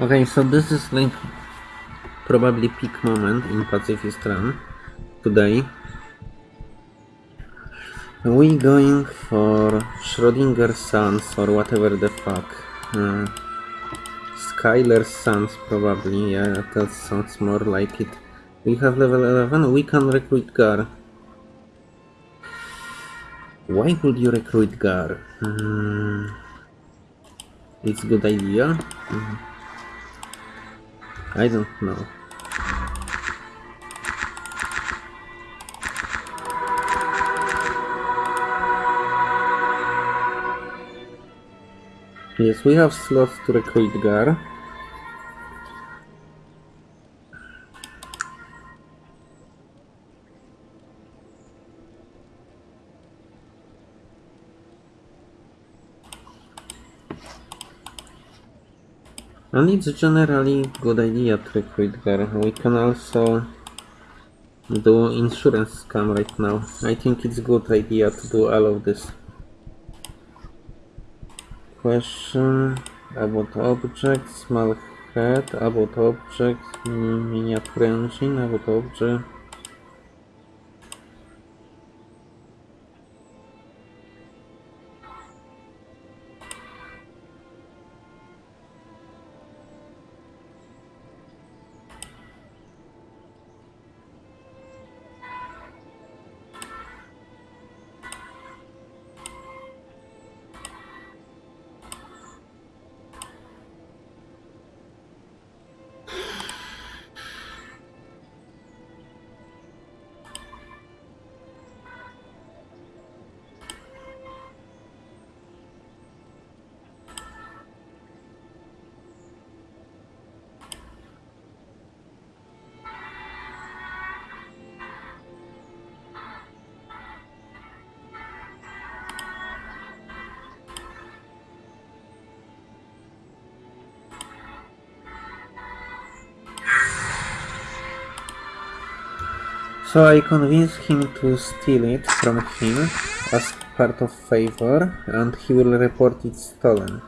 Okay, so this is like probably peak moment in Pacifist Run today. We going for Schrodinger Sons or whatever the fuck. Uh, Schuyler Sons probably, yeah, that sounds more like it. We have level 11, we can recruit Gar. Why would you recruit Gar? Hmm. It's a good idea. Hmm. I don't know. Yes, we have slots to recruit Gar. And it's generally good idea to recruit Gar. We can also do insurance scam right now. I think it's good idea to do all of this. Question about objects, small head, about objects, miniature engine, about object. So I convince him to steal it from him as part of favor and he will report it stolen.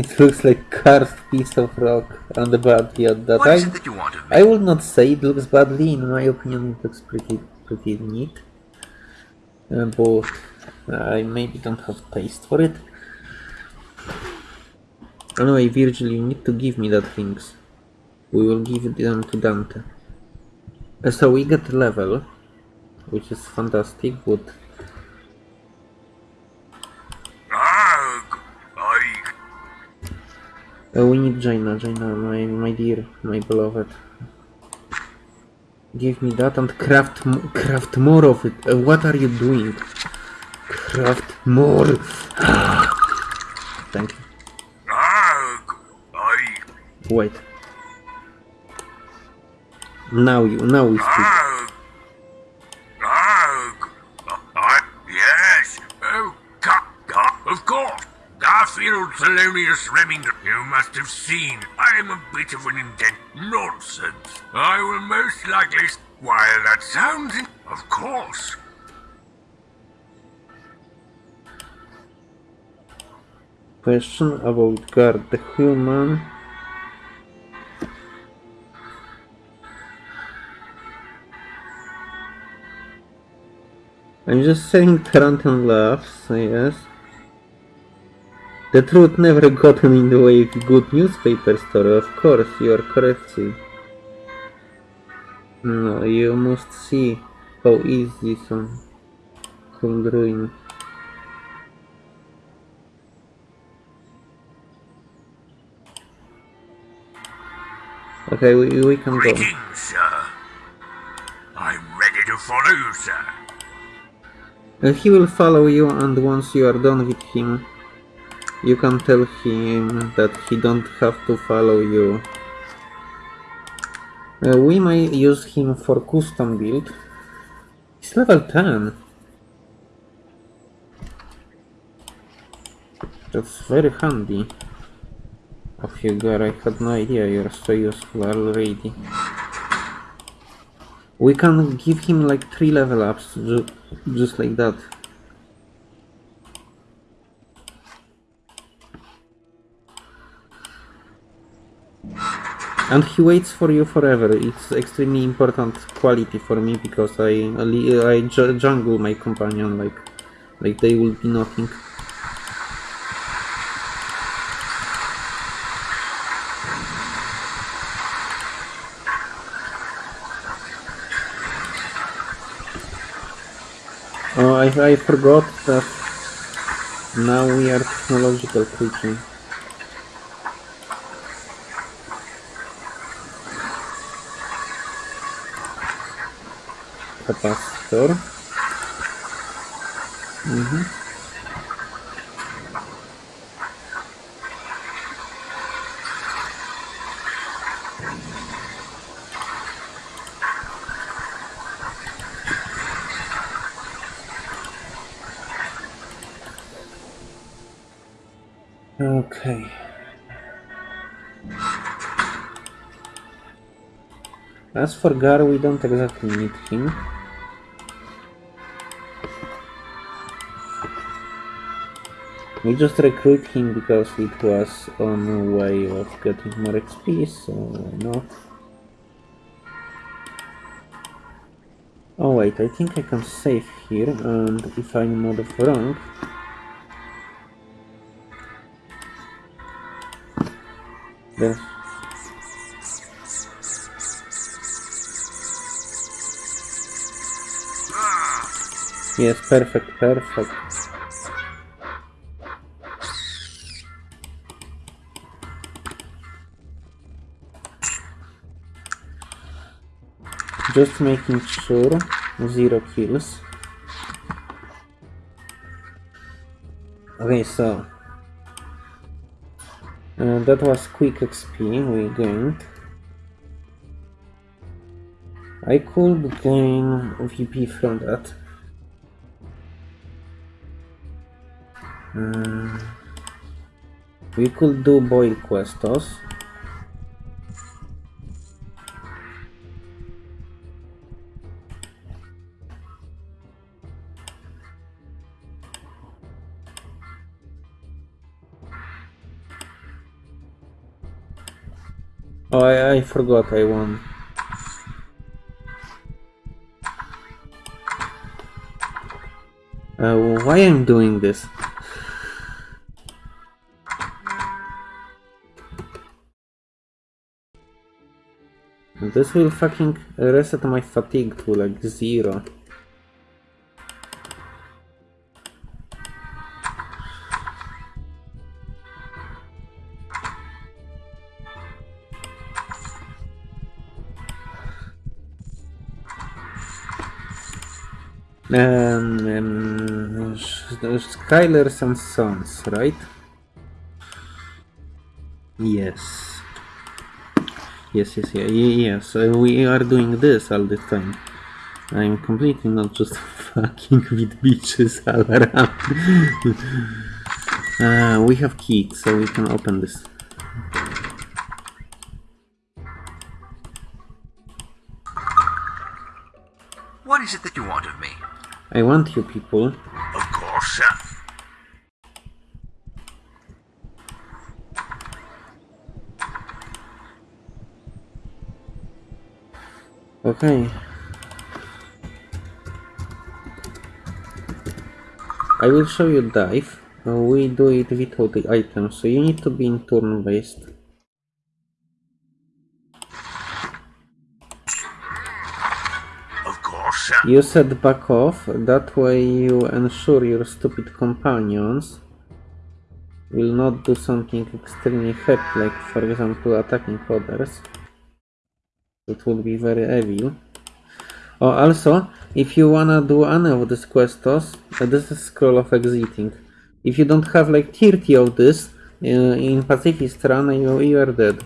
It looks like carved piece of rock on the body at that What I, that you want of me? I would not say it looks badly, in my opinion it looks pretty pretty neat. Uh, but I maybe don't have taste for it. Anyway, Virgil, you need to give me that things. We will give them to Dante. Uh, so we get level, which is fantastic, but Uh, we need Jayna, Jayna, my, my dear, my beloved. Give me that and craft, craft more of it. Uh, what are you doing? Craft more. Thank you. Wait. Now you, now we speak. Thelonious Remington, you must have seen. I am a bit of an indent. Nonsense. I will most likely... While that sounds... Of course. Question about guard the human. I'm just saying Tarantin laughs, yes. The truth never gotten in the way of a good newspaper story, of course, you are correct. No, you must see how easy some could ruin. Okay, we, we can go. Sir. I'm ready to follow you, sir. Uh, he will follow you and once you are done with him, you can tell him that he don't have to follow you. Uh, we may use him for custom build. He's level 10. That's very handy. Of you, Gar, I had no idea you're so useful already. We can give him like 3 level ups, ju just like that. And he waits for you forever. It's extremely important quality for me because I I jungle my companion like like they will be nothing. Oh, I, I forgot that now we are technological creature. Capacitor. Mhm. Okay. As for Gar, we don't exactly need him. We just recruit him because it was on a way of getting more XP, so why not? Oh wait, I think I can save here, and if I'm not wrong... Then Yes, perfect, perfect. Just making sure zero kills. Okay, so uh, that was quick XP we gained. I could gain VP from that. Uh, we could do boil questos. Oh, I, I forgot I won. Uh, why I'm doing this? This will fucking reset my fatigue to like zero. Um, um, Schuyler's and Sons, right? Yes. Yes, yes, yeah, yes. Uh, we are doing this all the time. I'm completely not just fucking with bitches all around. uh, we have key, so we can open this. What is it that you want of me? I want you people. Of course, sir. Okay. I will show you dive. We do it without the item, so you need to be in turn based. Of course. You said back off, that way you ensure your stupid companions will not do something extremely happy, like for example attacking others. It will be very evil. Oh, also, if you wanna do any of these quests, uh, this is scroll of exiting. If you don't have like 30 of this uh, in Pacifist run, you, you are dead.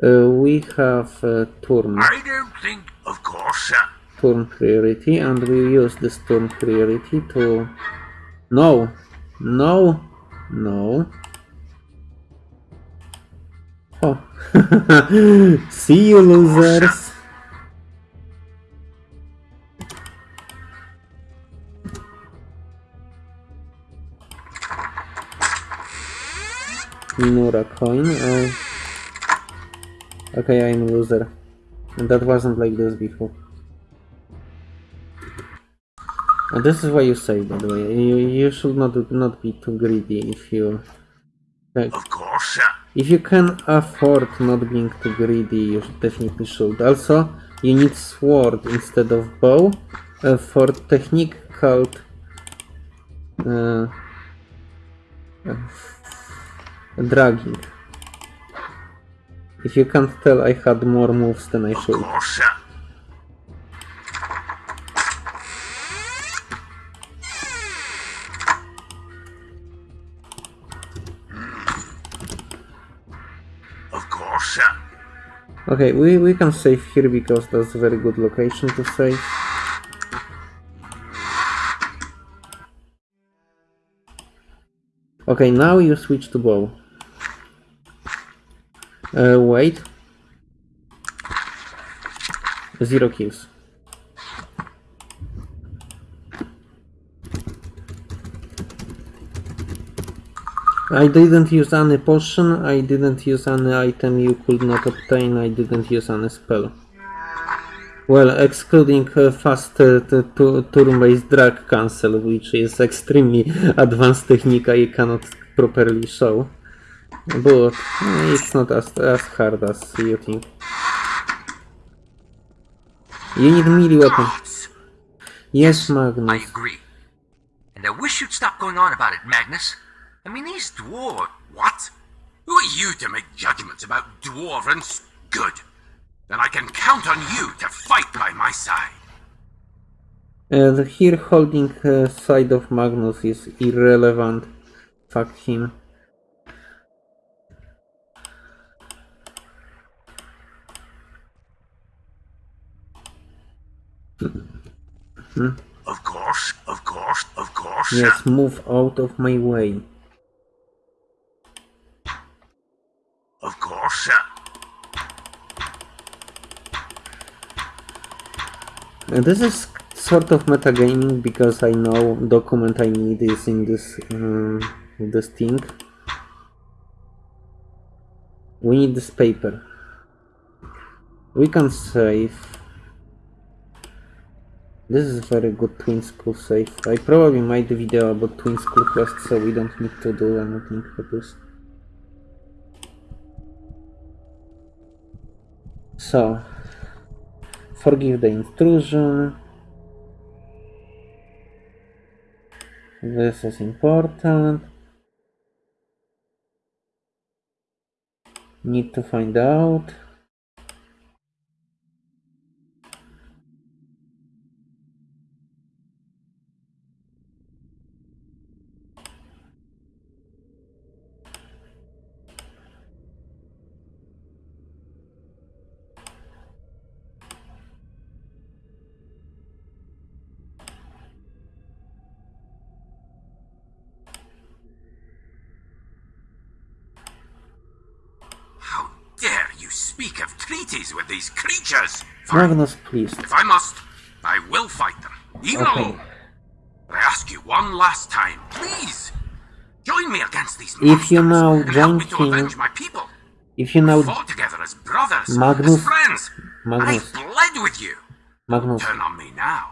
Uh, we have uh, turn, I don't think, of course, sir. turn priority, and we use this turn priority to. No, no, no. Oh, see you, losers. Minura coin. Oh. Okay, I'm a loser. And that wasn't like this before. And this is why you say, by the way, you, you should not not be too greedy if you like, Of course. If you can afford not being too greedy, you definitely should. Also, you need sword instead of bow uh, for technique called uh, uh, dragging. If you can't tell, I had more moves than I should. Okay, we, we can save here because that's a very good location to save. Okay, now you switch to bow. Uh, wait. Zero kills. I didn't use any potion, I didn't use any item you could not obtain, I didn't use any spell. Well, excluding uh, fast uh, turn-based drag cancel, which is extremely advanced technique I cannot properly show. But uh, it's not as, as hard as you think. You need melee weapon. Gods! Yes, Magnus. I agree. And I wish you'd stop going on about it, Magnus. I mean, these dwarves. What? Who are you to make judgments about dwarves? Good. Then I can count on you to fight by my side. And here holding uh, side of Magnus is irrelevant. Fuck him. Of course, of course, of course. Yes, move out of my way. Of course, sir. Uh, this is sort of metagaming because I know document I need is in this um, this thing. We need this paper. We can save. This is very good twin school save. I probably made a video about twin school quest, so we don't need to do anything for this. So, forgive the intrusion. This is important. Need to find out. How dare you speak of treaties with these creatures? Magnus, please. If I must, I will fight them, even Okay. alone. But I ask you one last time, please, join me against these If you monsters now and help me join to avenge my people. If you We now, fought together as brothers, Magnus- as friends. Magnus. I bled with you. Magnus, Turn on me now.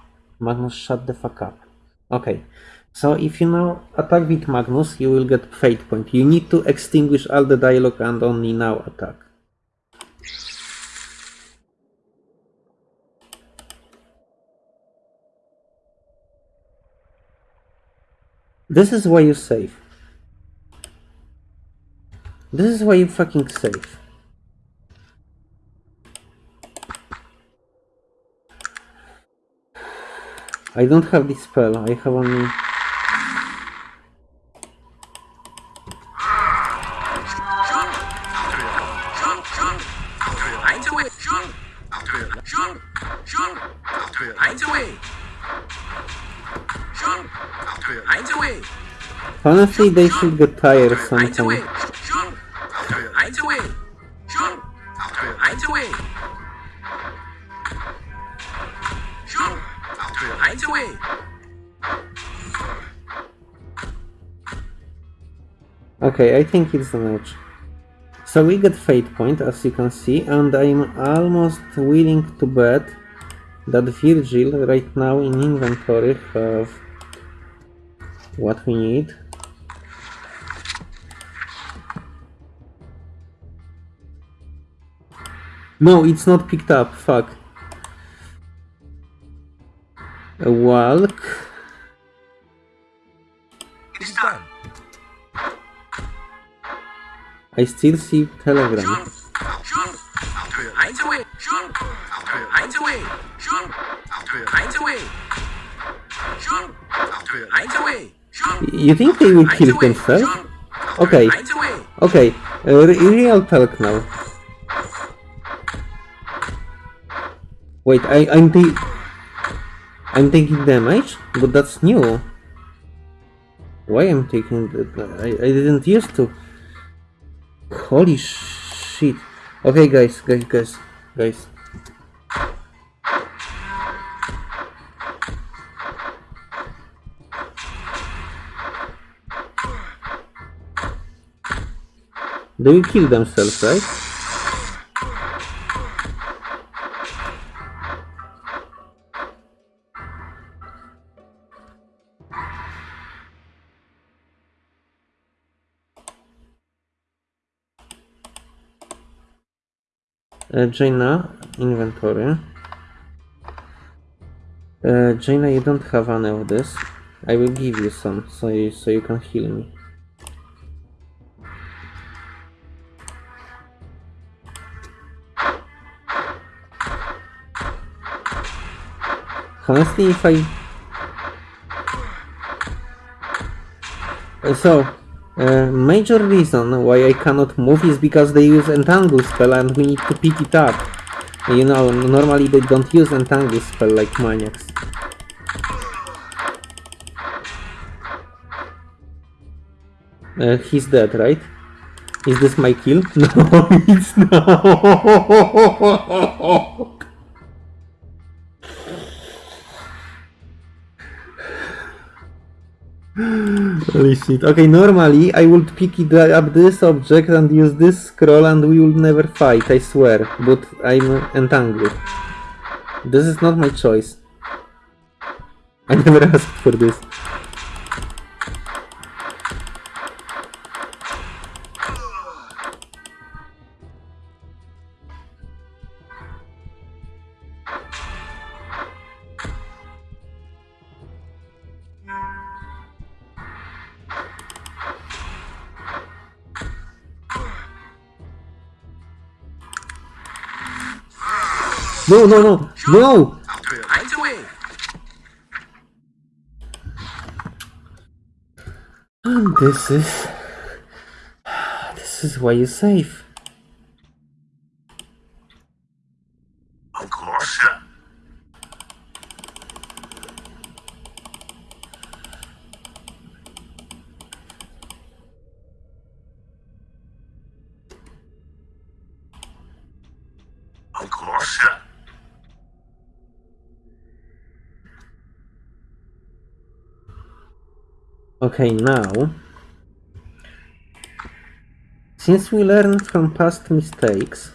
Magnus, shut the fuck up. Okay. So if you now attack with Magnus, you will get fate point. You need to extinguish all the dialogue and only now attack. This is why you save. This is why you fucking save. I don't have this spell, I have only... Honestly, they should get tired sometime. Eins away. Sure. Eins away. Eins away. Okay, I think it's a match. So we get fate point, as you can see, and I'm almost willing to bet that Virgil right now in inventory have what we need. No, it's not picked up, fuck. A walk. It is done. I still see telegram. Sure. Eins away. Sure. Eins away. Sure. Eins away. Sure. Eins away. Sure. You think they will kill themselves? Okay, Eins away. okay, uh, re- real talk now. Wait, I, I'm ta- I'm taking damage, but that's new. Why I'm taking that? I, I didn't used to. Holy shit. Okay, guys, guys, guys, guys. They will kill themselves, right? Jayna, inventory. Uh, Jayna, you don't have any of this. I will give you some, so you, so you can heal me. Honestly, if I... So, major reason why I cannot move is because they use entangle spell and we need to pick it up. You know, normally they don't use entangle spell like maniacs. Uh, he's dead, right? Is this my kill? No, it's not. Holy shit. Okay, normally I would pick up this object and use this scroll and we would never fight, I swear. But I'm entangled. This is not my choice. I never asked for this. No, no, no, no! And this is... This is why you save. Of course. Of course, Okay, now... Since we learned from past mistakes,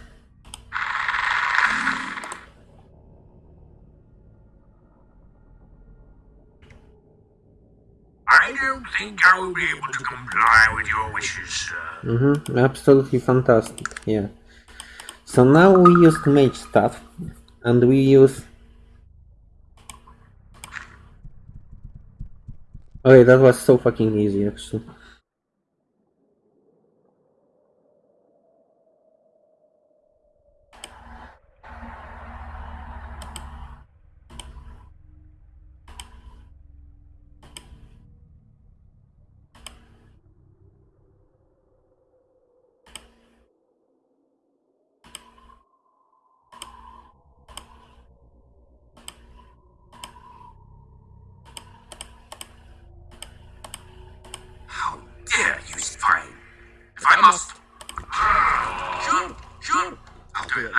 I don't think I will be able to comply with your wishes, sir. Mm-hmm, absolutely fantastic, yeah. So now we used mage stuff, and we use... Okay, that was so fucking easy actually.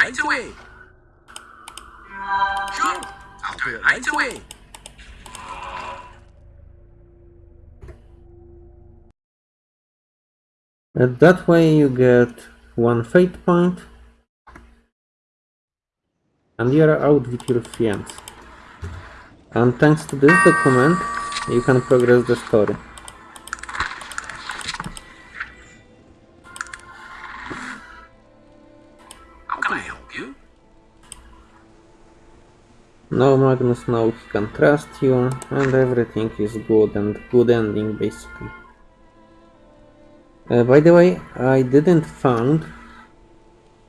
Right away. Right away. And that way you get one fate point and you're out with your friends. And thanks to this document, you can progress the story. Now Magnus knows he can trust you and everything is good and good ending basically. Uh, by the way, I didn't found...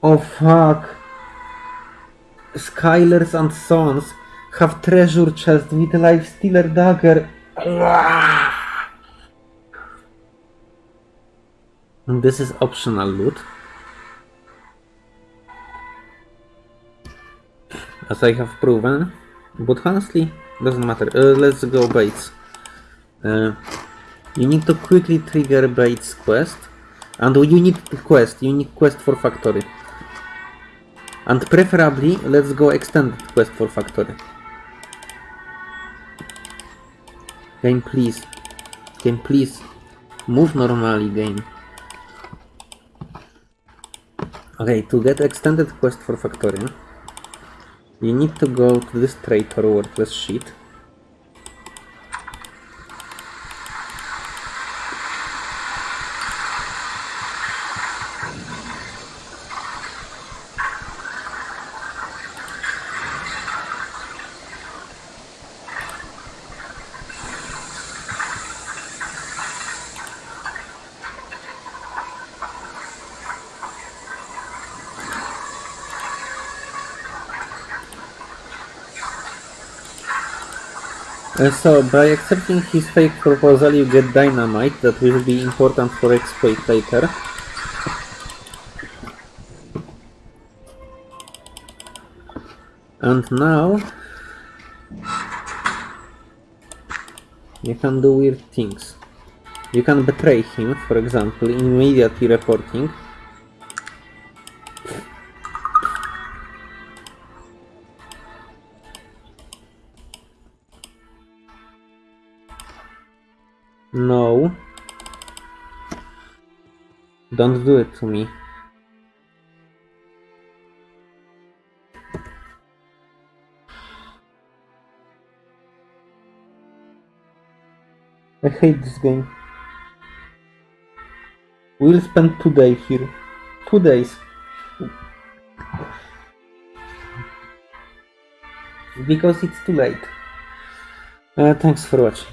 Oh fuck! Schuylers and Sons have treasure chest with life stealer dagger. This is optional loot. As I have proven. But honestly, doesn't matter. Uh, let's go Bates. Uh, you need to quickly trigger Bates quest. And you need quest, you need quest for factory. And preferably, let's go extended quest for factory. Game please. Game please. Move normally game. Okay, to get extended quest for factory, you need to go to this traitor worthless sheet. So, by accepting his fake proposal, you get dynamite that will be important for exploit later. And now you can do weird things. You can betray him, for example, immediately reporting. Don't do it to me. I hate this game. We'll spend two days here. Two days. Because it's too late. Uh, thanks for watching.